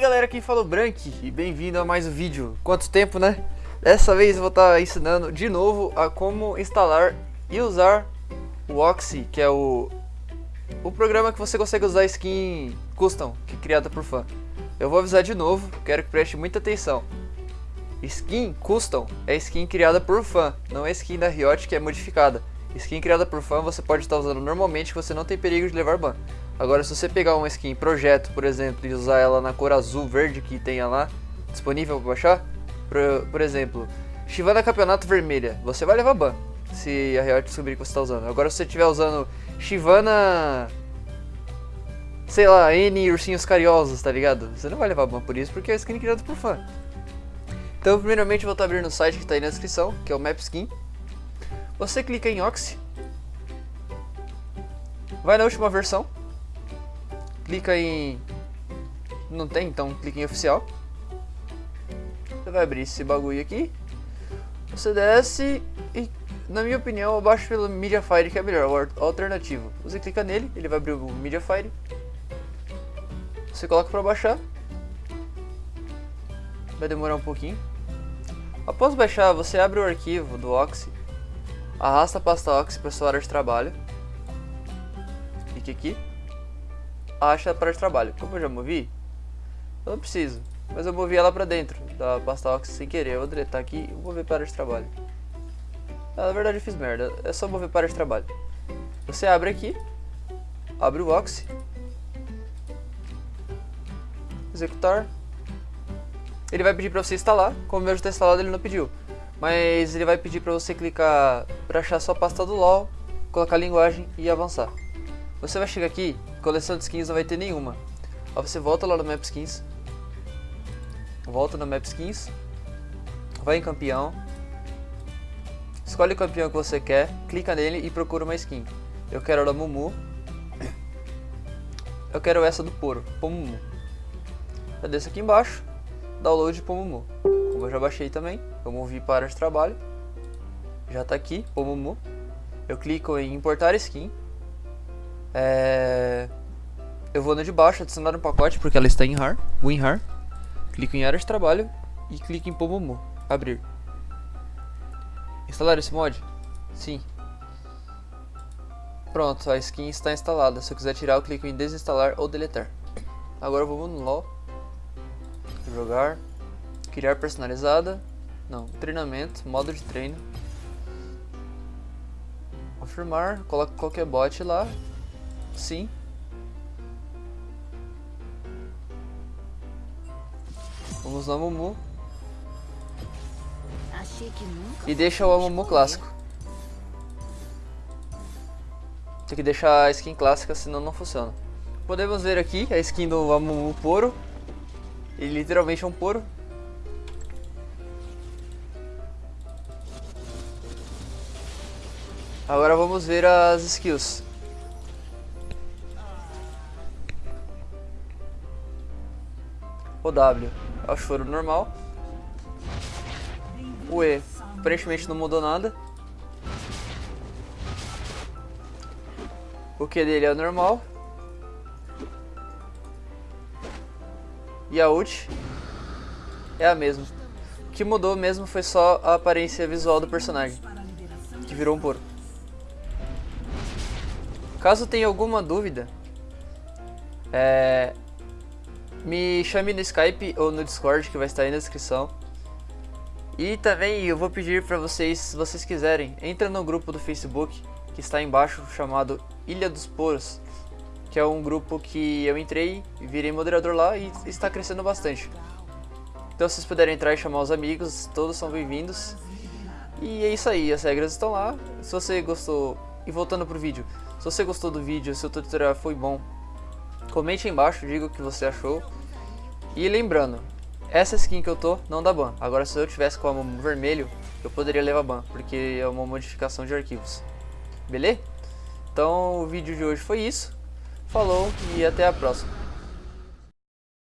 aí galera, quem falou Brank e bem-vindo a mais um vídeo. Quanto tempo né? Dessa vez eu vou estar tá ensinando de novo a como instalar e usar o Oxy, que é o, o programa que você consegue usar skin custom, que é criada por fã. Eu vou avisar de novo, quero que preste muita atenção. Skin custom é skin criada por fã, não é skin da Riot que é modificada. Skin criada por fã você pode estar usando normalmente você não tem perigo de levar ban. Agora se você pegar uma skin projeto, por exemplo, e usar ela na cor azul verde que tenha lá, disponível para baixar, por, por exemplo, Shivana Campeonato Vermelha, você vai levar ban, se a Riot descobrir que você está usando. Agora se você estiver usando Shivana... Sei lá, N ursinhos carinhosos, tá ligado? Você não vai levar ban por isso, porque é skin criada por fã. Então, primeiramente, eu vou estar abrindo o site que está aí na descrição, que é o MapSkin. Você clica em Oxy. Vai na última versão clica em... Não tem, então clica em oficial. Você vai abrir esse bagulho aqui. Você desce e, na minha opinião, eu baixo pelo Mediafire que é melhor, o alternativo. Você clica nele, ele vai abrir o Mediafire. Você coloca para baixar. Vai demorar um pouquinho. Após baixar, você abre o arquivo do Oxy. Arrasta a pasta Oxy para sua área de trabalho. Clique aqui acha para de trabalho. Como eu já movi, eu não preciso. Mas eu movi ela para dentro da pasta Ox sem querer. Eu vou deletar aqui e mover para de trabalho. Ah, na verdade eu fiz merda. É só mover para de trabalho. Você abre aqui. Abre o Ox. Executar. Ele vai pedir para você instalar. Como o meu já está instalado, ele não pediu. Mas ele vai pedir para você clicar para achar sua pasta do LoL, colocar a linguagem e avançar. Você vai chegar aqui, coleção de skins não vai ter nenhuma. Aí você volta lá no Map Skins. Volta no Map Skins. Vai em campeão. Escolhe o campeão que você quer, clica nele e procura uma skin. Eu quero a Mumu. Eu quero essa do Poro, Pomumu. Eu desço aqui embaixo, download Pomumu. Como eu já baixei também, eu movi para de trabalho. Já está aqui, Pomumu. Eu clico em importar skin. É... Eu vou no de baixo, adicionar um pacote, porque ela está em RAR, WinRAR. Clico em área de trabalho e clico em Pomomo, abrir. Instalar esse mod? Sim. Pronto, a skin está instalada. Se eu quiser tirar, eu clico em desinstalar ou deletar. Agora vamos no LoL. Jogar. Criar personalizada. Não, treinamento, modo de treino. Confirmar, coloca qualquer bot lá Sim. Vamos no Amumu. E deixa o Amumu clássico. Tem que deixar a skin clássica, senão não funciona. Podemos ver aqui a skin do Amumu Poro. Ele literalmente é um Poro. Agora vamos ver as skills. O W é o choro normal. O E aparentemente não mudou nada. O Q dele é normal. E a ult é a mesma. O que mudou mesmo foi só a aparência visual do personagem, que virou um porco. Caso tenha alguma dúvida, é, me chame no Skype ou no Discord que vai estar aí na descrição. E também eu vou pedir para vocês, se vocês quiserem, entra no grupo do Facebook que está embaixo chamado Ilha dos Poros, que é um grupo que eu entrei virei moderador lá e está crescendo bastante. Então se vocês puderem entrar e chamar os amigos, todos são bem-vindos. E é isso aí, as regras estão lá. Se você gostou, e voltando pro vídeo, se você gostou do vídeo, se o tutorial foi bom, Comente aí embaixo, diga o que você achou. E lembrando, essa skin que eu tô não dá ban. Agora se eu tivesse com a vermelho, eu poderia levar ban, porque é uma modificação de arquivos. Beleza? Então o vídeo de hoje foi isso. Falou e até a próxima.